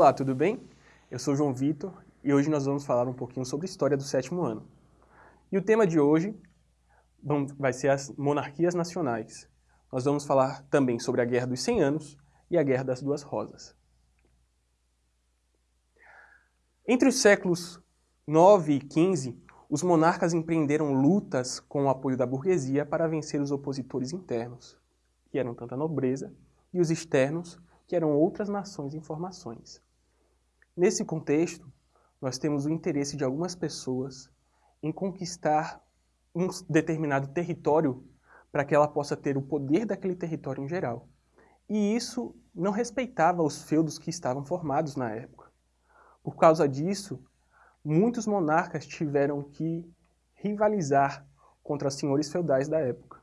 Olá, tudo bem? Eu sou João Vitor e hoje nós vamos falar um pouquinho sobre a história do sétimo ano. E o tema de hoje vai ser as monarquias nacionais. Nós vamos falar também sobre a Guerra dos 100 Anos e a Guerra das Duas Rosas. Entre os séculos 9 e 15, os monarcas empreenderam lutas com o apoio da burguesia para vencer os opositores internos, que eram tanto a nobreza, e os externos, que eram outras nações e formações. Nesse contexto, nós temos o interesse de algumas pessoas em conquistar um determinado território para que ela possa ter o poder daquele território em geral. E isso não respeitava os feudos que estavam formados na época. Por causa disso, muitos monarcas tiveram que rivalizar contra senhores feudais da época.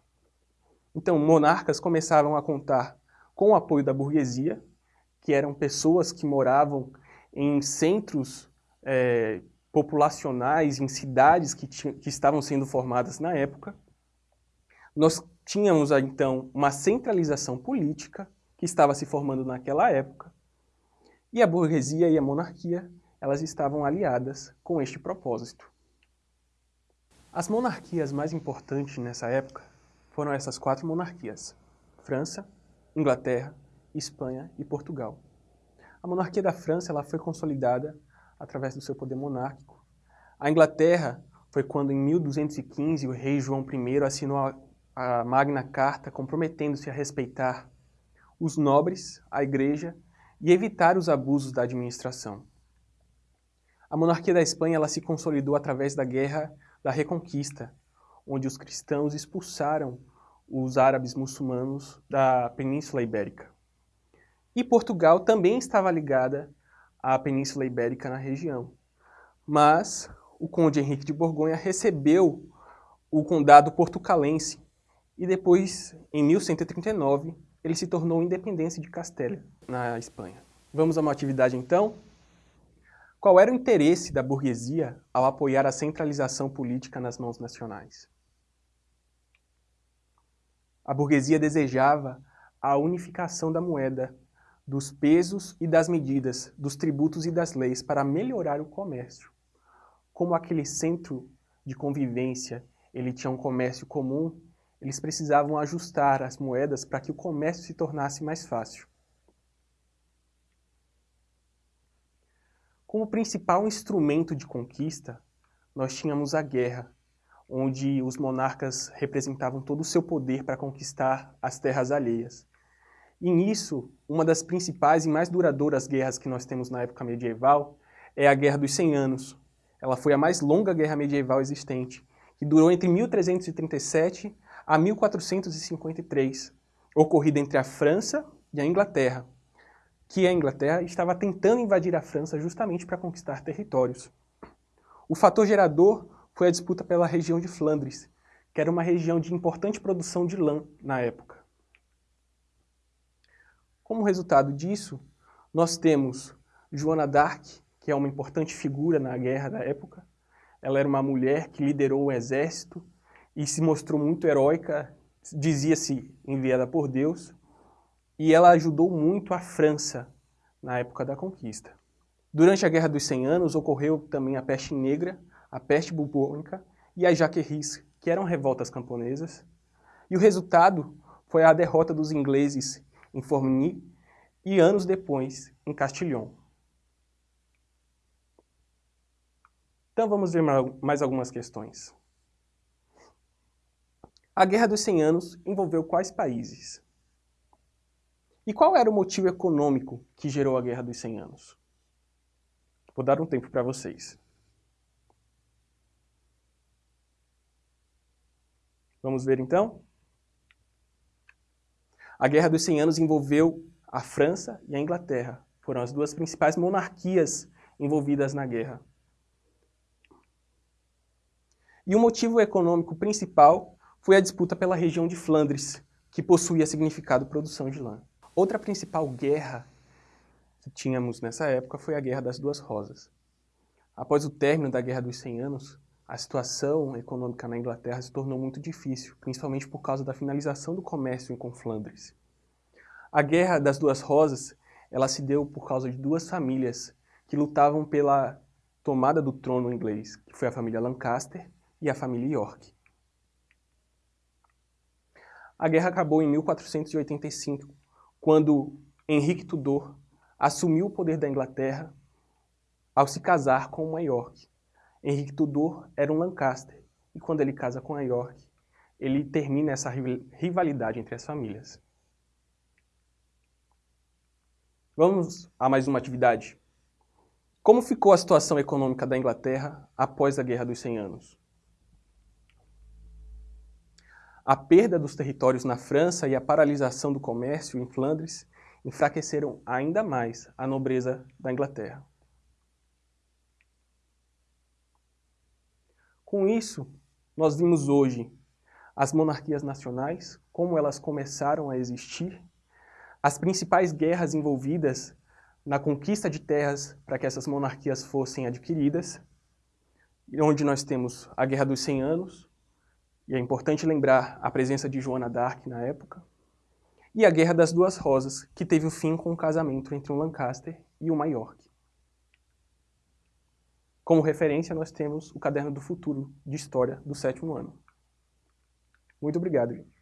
Então, monarcas começavam a contar com o apoio da burguesia, que eram pessoas que moravam em centros é, populacionais, em cidades que, que estavam sendo formadas na época. Nós tínhamos, então, uma centralização política que estava se formando naquela época, e a burguesia e a monarquia elas estavam aliadas com este propósito. As monarquias mais importantes nessa época foram essas quatro monarquias, França, Inglaterra, Espanha e Portugal. A monarquia da França ela foi consolidada através do seu poder monárquico. A Inglaterra foi quando, em 1215, o rei João I assinou a, a Magna Carta comprometendo-se a respeitar os nobres, a igreja e evitar os abusos da administração. A monarquia da Espanha ela se consolidou através da Guerra da Reconquista, onde os cristãos expulsaram os árabes muçulmanos da Península Ibérica. E Portugal também estava ligada à Península Ibérica na região. Mas o conde Henrique de Borgonha recebeu o condado portucalense e depois, em 1139, ele se tornou independência de Castela, na Espanha. Vamos a uma atividade então? Qual era o interesse da burguesia ao apoiar a centralização política nas mãos nacionais? A burguesia desejava a unificação da moeda, dos pesos e das medidas, dos tributos e das leis para melhorar o comércio. Como aquele centro de convivência ele tinha um comércio comum, eles precisavam ajustar as moedas para que o comércio se tornasse mais fácil. Como principal instrumento de conquista, nós tínhamos a guerra, onde os monarcas representavam todo o seu poder para conquistar as terras alheias. E nisso, uma das principais e mais duradouras guerras que nós temos na época medieval é a Guerra dos 100 Anos. Ela foi a mais longa guerra medieval existente, que durou entre 1337 a 1453, ocorrida entre a França e a Inglaterra que a Inglaterra estava tentando invadir a França justamente para conquistar territórios. O fator gerador foi a disputa pela região de Flandres, que era uma região de importante produção de lã na época. Como resultado disso, nós temos Joana d'Arc, que é uma importante figura na guerra da época. Ela era uma mulher que liderou o exército e se mostrou muito heróica, dizia-se enviada por Deus e ela ajudou muito a França na época da conquista. Durante a Guerra dos 100 Anos ocorreu também a peste negra, a peste bubônica e as jaqueries, que eram revoltas camponesas, e o resultado foi a derrota dos ingleses em Formigny e anos depois em Castillon. Então vamos ver mais algumas questões. A Guerra dos 100 Anos envolveu quais países? E qual era o motivo econômico que gerou a Guerra dos 100 Anos? Vou dar um tempo para vocês. Vamos ver então? A Guerra dos 100 Anos envolveu a França e a Inglaterra. Foram as duas principais monarquias envolvidas na guerra. E o motivo econômico principal foi a disputa pela região de Flandres, que possuía significado produção de lã. Outra principal guerra que tínhamos nessa época foi a Guerra das Duas Rosas. Após o término da Guerra dos 100 Anos, a situação econômica na Inglaterra se tornou muito difícil, principalmente por causa da finalização do comércio com Flandres. A Guerra das Duas Rosas ela se deu por causa de duas famílias que lutavam pela tomada do trono inglês, que foi a família Lancaster e a família York. A guerra acabou em 1485, quando Henrique Tudor assumiu o poder da Inglaterra ao se casar com uma York. Henrique Tudor era um Lancaster, e quando ele casa com a York, ele termina essa rivalidade entre as famílias. Vamos a mais uma atividade. Como ficou a situação econômica da Inglaterra após a Guerra dos 100 Anos? A perda dos territórios na França e a paralisação do comércio em Flandres enfraqueceram ainda mais a nobreza da Inglaterra. Com isso, nós vimos hoje as monarquias nacionais, como elas começaram a existir, as principais guerras envolvidas na conquista de terras para que essas monarquias fossem adquiridas, onde nós temos a Guerra dos 100 Anos, e é importante lembrar a presença de Joana d'Arc na época, e a Guerra das Duas Rosas, que teve o fim com o casamento entre um Lancaster e uma York. Como referência, nós temos o Caderno do Futuro de História do sétimo ano. Muito obrigado, gente.